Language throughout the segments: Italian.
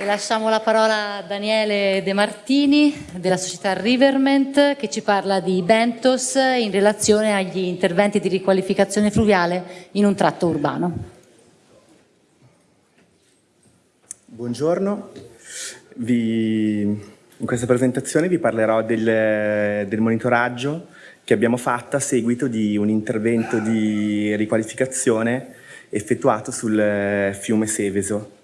E lasciamo la parola a Daniele De Martini della società Riverment che ci parla di Bentos in relazione agli interventi di riqualificazione fluviale in un tratto urbano. Buongiorno, vi, in questa presentazione vi parlerò del, del monitoraggio che abbiamo fatto a seguito di un intervento di riqualificazione effettuato sul fiume Seveso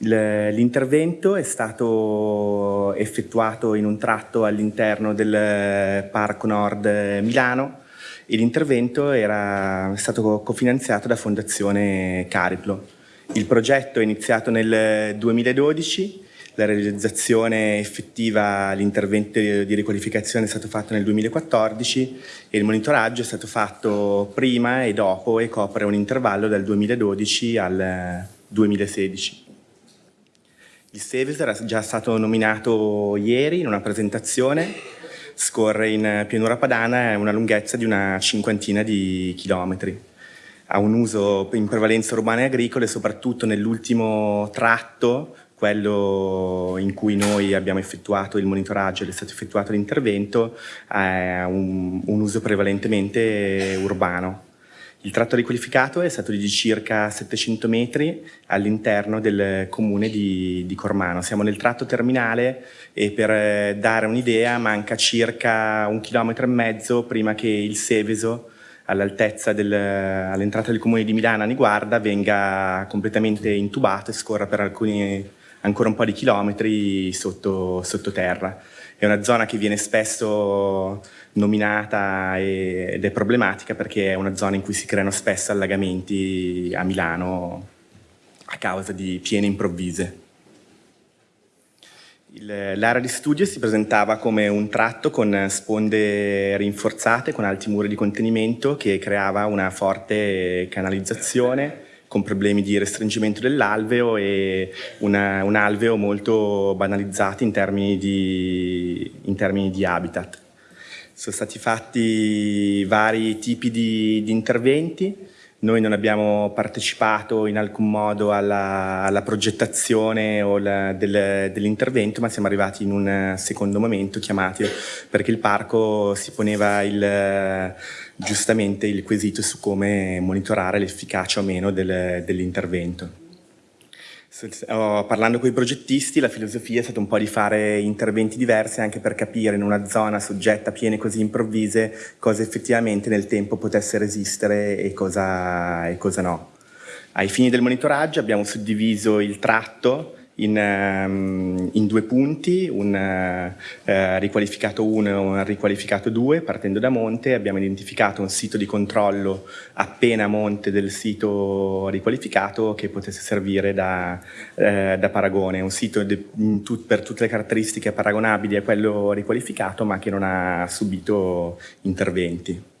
L'intervento è stato effettuato in un tratto all'interno del Parco Nord Milano e l'intervento era stato cofinanziato da Fondazione Cariplo. Il progetto è iniziato nel 2012, la realizzazione effettiva, l'intervento di riqualificazione è stato fatto nel 2014 e il monitoraggio è stato fatto prima e dopo e copre un intervallo dal 2012 al 2016. Il Seves era già stato nominato ieri in una presentazione, scorre in pianura padana ha una lunghezza di una cinquantina di chilometri. Ha un uso in prevalenza urbana e agricola e soprattutto nell'ultimo tratto, quello in cui noi abbiamo effettuato il monitoraggio ed è stato effettuato l'intervento, ha un, un uso prevalentemente urbano. Il tratto riqualificato è stato di circa 700 metri all'interno del comune di, di, Cormano. Siamo nel tratto terminale e per eh, dare un'idea manca circa un chilometro e mezzo prima che il Seveso all'altezza all'entrata del comune di Milano a Niguarda venga completamente intubato e scorra per alcuni ancora un po' di chilometri sotto, sottoterra. È una zona che viene spesso nominata ed è problematica perché è una zona in cui si creano spesso allagamenti a Milano a causa di piene improvvise. L'area di studio si presentava come un tratto con sponde rinforzate, con alti muri di contenimento che creava una forte canalizzazione con problemi di restringimento dell'alveo e una, un alveo molto banalizzato in termini di, in termini di habitat. Sono stati fatti vari tipi di, di interventi, noi non abbiamo partecipato in alcun modo alla, alla progettazione del, dell'intervento, ma siamo arrivati in un secondo momento chiamati perché il parco si poneva il, giustamente il quesito su come monitorare l'efficacia o meno del, dell'intervento. Parlando con i progettisti, la filosofia è stata un po' di fare interventi diversi anche per capire in una zona soggetta a piene così improvvise cosa effettivamente nel tempo potesse resistere e cosa, e cosa no. Ai fini del monitoraggio abbiamo suddiviso il tratto in, um, in due punti, un uh, riqualificato 1 e un riqualificato 2, partendo da monte abbiamo identificato un sito di controllo appena a monte del sito riqualificato che potesse servire da, uh, da paragone, un sito tut per tutte le caratteristiche paragonabili a quello riqualificato ma che non ha subito interventi.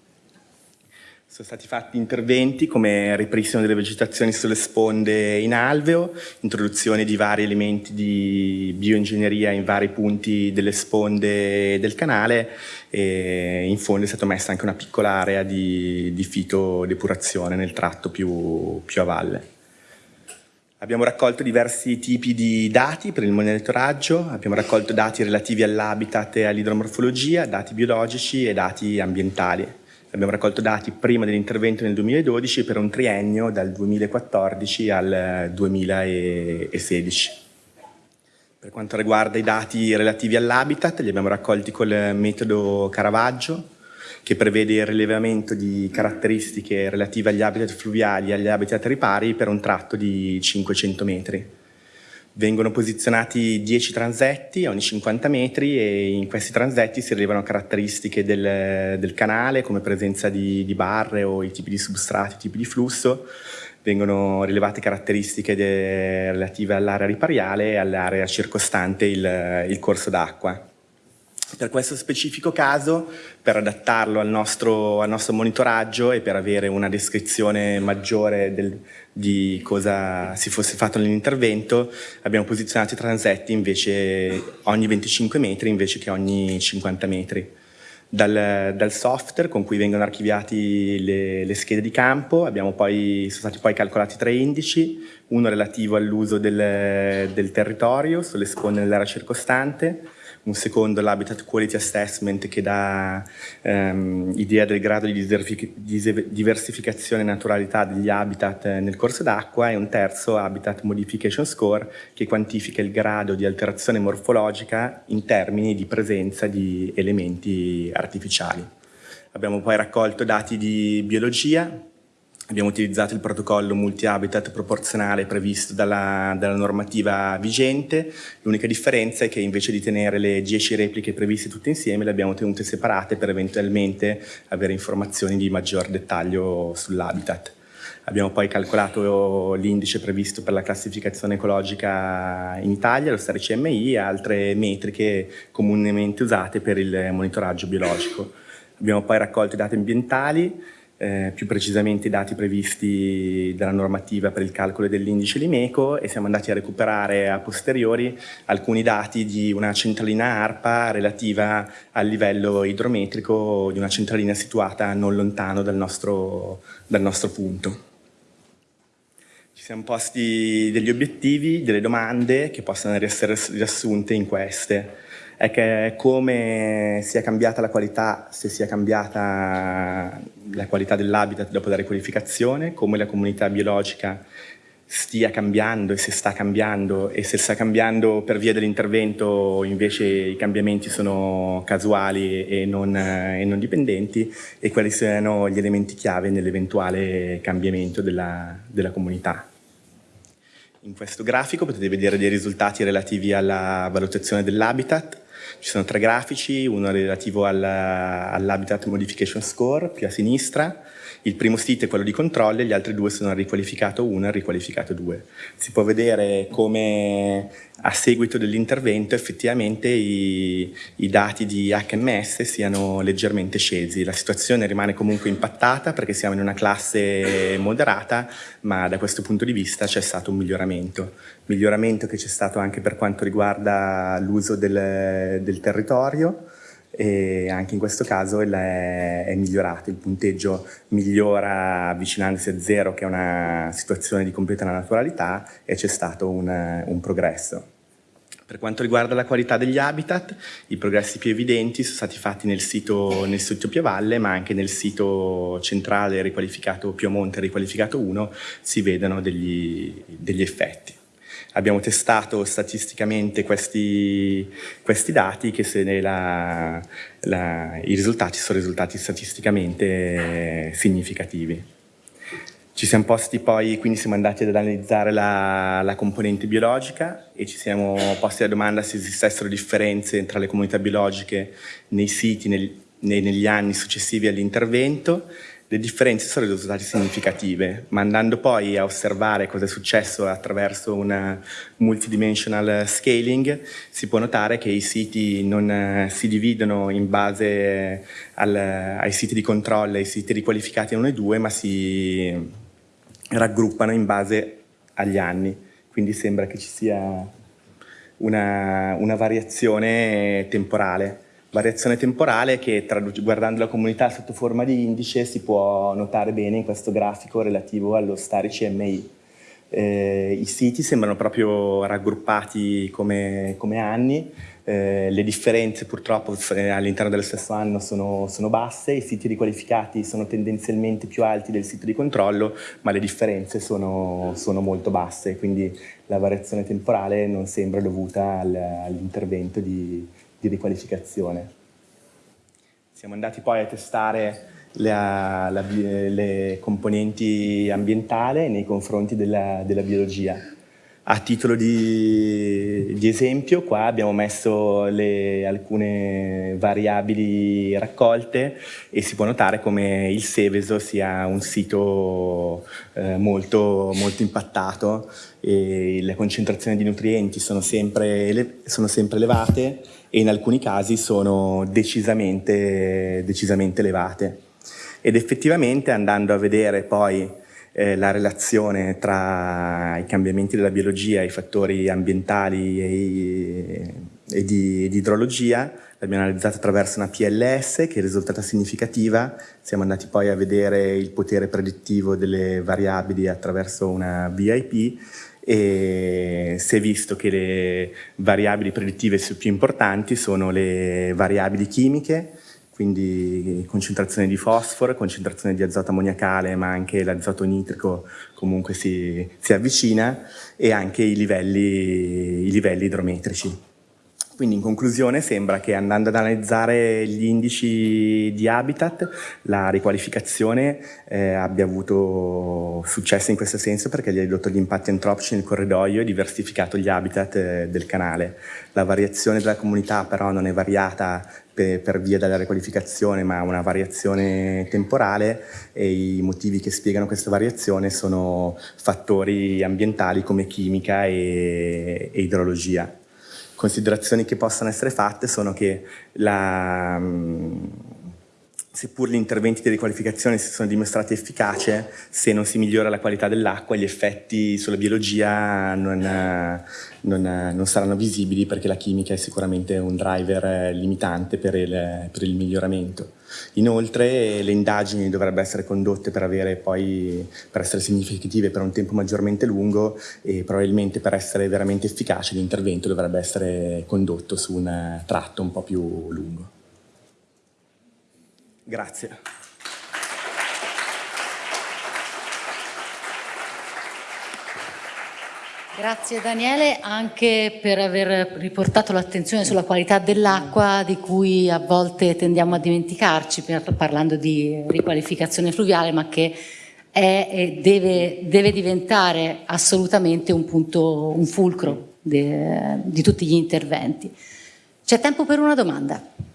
Sono stati fatti interventi come ripristino delle vegetazioni sulle sponde in alveo, introduzione di vari elementi di bioingegneria in vari punti delle sponde del canale e in fondo è stata messa anche una piccola area di, di fitodepurazione nel tratto più, più a valle. Abbiamo raccolto diversi tipi di dati per il monitoraggio, abbiamo raccolto dati relativi all'habitat e all'idromorfologia, dati biologici e dati ambientali. Abbiamo raccolto dati prima dell'intervento nel 2012 per un triennio dal 2014 al 2016. Per quanto riguarda i dati relativi all'habitat, li abbiamo raccolti col metodo Caravaggio, che prevede il rilevamento di caratteristiche relative agli habitat fluviali e agli habitat ripari per un tratto di 500 metri. Vengono posizionati 10 transetti ogni 50 metri e in questi transetti si rilevano caratteristiche del, del canale come presenza di, di, barre o i tipi di substrati, i tipi di flusso. Vengono rilevate caratteristiche relative all'area ripariale e all'area circostante il, il corso d'acqua. Per questo specifico caso, per adattarlo al nostro, al nostro monitoraggio e per avere una descrizione maggiore del, di cosa si fosse fatto nell'intervento, abbiamo posizionato i transetti invece ogni 25 metri invece che ogni 50 metri. dal, dal, software con cui vengono archiviati le, le schede di campo, poi, sono stati poi calcolati tre indici, uno relativo all'uso del, del territorio sulle sponde dell'area circostante, un secondo l'Habitat Quality Assessment che dà ehm, idea del grado di diversificazione e naturalità degli habitat nel corso d'acqua e un terzo Habitat Modification Score che quantifica il grado di alterazione morfologica in termini di presenza di elementi artificiali. Abbiamo poi raccolto dati di biologia, Abbiamo utilizzato il protocollo multi-habitat proporzionale previsto dalla, dalla normativa vigente, l'unica differenza è che invece di tenere le 10 repliche previste tutte insieme le abbiamo tenute separate per eventualmente avere informazioni di maggior dettaglio sull'habitat. Abbiamo poi calcolato l'indice previsto per la classificazione ecologica in Italia, lo STAR CMI e altre metriche comunemente usate per il monitoraggio biologico. Abbiamo poi raccolto i dati ambientali, eh, più precisamente i dati previsti dalla normativa per il calcolo dell'indice Limeco e siamo andati a recuperare a posteriori alcuni dati di una centralina ARPA relativa al livello idrometrico di una centralina situata non lontano dal nostro, dal nostro punto. Ci siamo posti degli obiettivi, delle domande che possono essere riassunte in queste è che come sia cambiata la qualità, se sia cambiata la qualità dell'habitat dopo la riqualificazione, come la comunità biologica stia cambiando e se sta cambiando e se sta cambiando per via dell'intervento invece i cambiamenti sono casuali e non, e non, dipendenti e quali siano gli elementi chiave nell'eventuale cambiamento della, della comunità. In questo grafico potete vedere dei risultati relativi alla valutazione dell'habitat, ci sono tre grafici, uno relativo all'Habitat Modification Score, più a sinistra, il primo sito è quello di controlli, gli altri due sono riqualificato 1 e riqualificato 2. Si può vedere come a seguito dell'intervento effettivamente i, i, dati di HMS siano leggermente scesi. La situazione rimane comunque impattata perché siamo in una classe moderata, ma da questo punto di vista c'è stato un miglioramento. Miglioramento che c'è stato anche per quanto riguarda l'uso del, del territorio, e anche in questo caso è, migliorato, il punteggio migliora avvicinandosi a zero che è una situazione di completa naturalità e c'è stato un, un progresso. Per quanto riguarda la qualità degli habitat, i progressi più evidenti sono stati fatti nel sito, nel sito Piavalle, ma anche nel sito centrale riqualificato Piemonte riqualificato 1 si vedono degli, degli effetti. Abbiamo testato statisticamente questi, questi dati che se la, la, i risultati sono risultati statisticamente significativi. Ci siamo posti poi, quindi siamo andati ad analizzare la, la, componente biologica e ci siamo posti la domanda se esistessero differenze tra le comunità biologiche nei siti nel, nei, negli anni successivi all'intervento le differenze sono risultate significative, ma andando poi a osservare cosa è successo attraverso un multidimensional scaling si può notare che i siti non eh, si dividono in base al, ai siti di controllo ai siti riqualificati 1 e 2, ma si raggruppano in base agli anni, quindi sembra che ci sia una, una variazione temporale variazione temporale che guardando la comunità sotto forma di indice si può notare bene in questo grafico relativo allo Stari CMI. Eh, I siti sembrano proprio raggruppati come, come anni, eh, le differenze purtroppo all'interno dello stesso anno sono, sono, basse, i siti riqualificati sono tendenzialmente più alti del sito di controllo, ma le differenze sono, sono molto basse, quindi la variazione temporale non sembra dovuta al, all'intervento di, di riqualificazione. Siamo andati poi a testare la, la, le componenti ambientali nei confronti della, della biologia. A titolo di, di, esempio qua abbiamo messo le, alcune variabili raccolte e si può notare come il Seveso sia un sito eh, molto, molto impattato e le concentrazioni di nutrienti sono sempre, sono sempre elevate e in alcuni casi sono decisamente, decisamente elevate. Ed effettivamente andando a vedere poi eh, la relazione tra i cambiamenti della biologia, i fattori ambientali e, e, di, di, idrologia, l'abbiamo analizzata attraverso una PLS che è risultata significativa, siamo andati poi a vedere il potere predittivo delle variabili attraverso una BIP e si è visto che le variabili predittive più importanti sono le variabili chimiche, quindi concentrazione di fosforo, concentrazione di azoto ammoniacale, ma anche l'azoto nitrico comunque si, si, avvicina, e anche i livelli, i livelli idrometrici. Quindi in conclusione sembra che andando ad analizzare gli indici di habitat la riqualificazione eh, abbia avuto successo in questo senso perché gli ha ridotto gli impatti antropici nel corridoio e diversificato gli habitat eh, del canale. La variazione della comunità però non è variata per, per via della riqualificazione ma una variazione temporale e i motivi che spiegano questa variazione sono fattori ambientali come chimica e, e idrologia considerazioni che possono essere fatte sono che la, mm, seppur gli interventi di riqualificazione si sono dimostrati efficaci, se non si migliora la qualità dell'acqua gli effetti sulla biologia non, non, non, saranno visibili perché la chimica è sicuramente un driver limitante per il, per il, miglioramento. Inoltre le indagini dovrebbero essere condotte per, poi, per essere significative per un tempo maggiormente lungo e probabilmente per essere veramente efficace l'intervento dovrebbe essere condotto su un tratto un po' più lungo. Grazie. Grazie Daniele anche per aver riportato l'attenzione sulla qualità dell'acqua di cui a volte tendiamo a dimenticarci parlando di riqualificazione fluviale ma che è e deve, deve diventare assolutamente un punto, un fulcro de, di tutti gli interventi. C'è tempo per una domanda.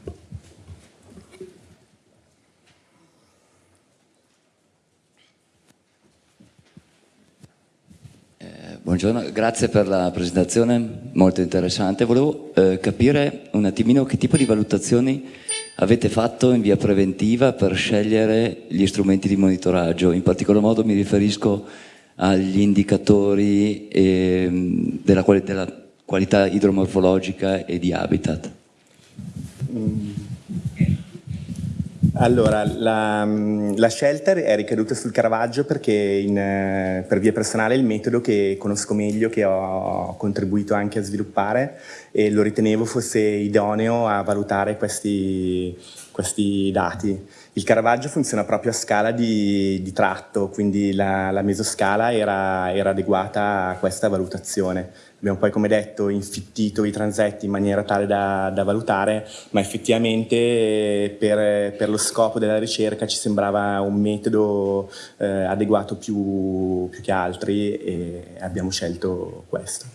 Buongiorno, grazie per la presentazione, molto interessante. Volevo eh, capire un attimino che tipo di valutazioni avete fatto in via preventiva per scegliere gli strumenti di monitoraggio. In particolar modo mi riferisco agli indicatori eh, della, quali della, qualità idromorfologica e di habitat. Mm. Allora, la, la, scelta è ricaduta sul Caravaggio perché in, per via personale è il metodo che conosco meglio, che ho contribuito anche a sviluppare e lo ritenevo fosse idoneo a valutare questi, questi dati. Il Caravaggio funziona proprio a scala di, di tratto, quindi la, la mesoscala era, era adeguata a questa valutazione abbiamo poi come detto infittito i transetti in maniera tale da, da valutare, ma effettivamente per, per, lo scopo della ricerca ci sembrava un metodo eh, adeguato più, più che altri e abbiamo scelto questo.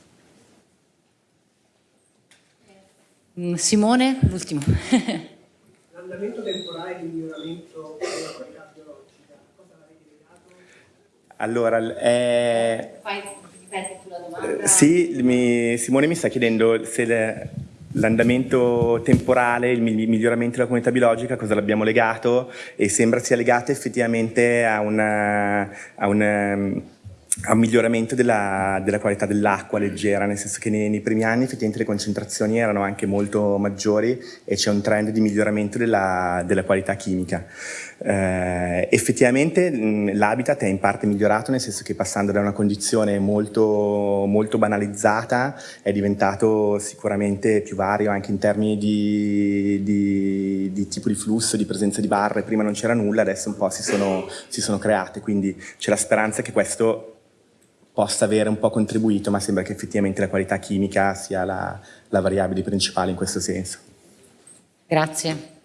Mm, Simone, l'ultimo. L'andamento temporale di miglioramento della qualità biologica, cosa l'avete legato? Allora, Eh, sì, mi, Simone mi sta chiedendo se l'andamento temporale, il miglioramento della comunità biologica, cosa l'abbiamo legato e sembra sia legato effettivamente a, una, a un a un miglioramento della, della qualità dell'acqua leggera, nel senso che nei, nei, primi anni effettivamente le concentrazioni erano anche molto maggiori e c'è un trend di miglioramento della, della qualità chimica. Eh, effettivamente l'habitat è in parte migliorato nel senso che passando da una condizione molto, molto banalizzata è diventato sicuramente più vario anche in termini di, di, di tipo di flusso, di presenza di barre, prima non c'era nulla, adesso un po' si sono, si sono create, quindi c'è la speranza che questo possa avere un po' contribuito, ma sembra che effettivamente la qualità chimica sia la, la variabile principale in questo senso. Grazie.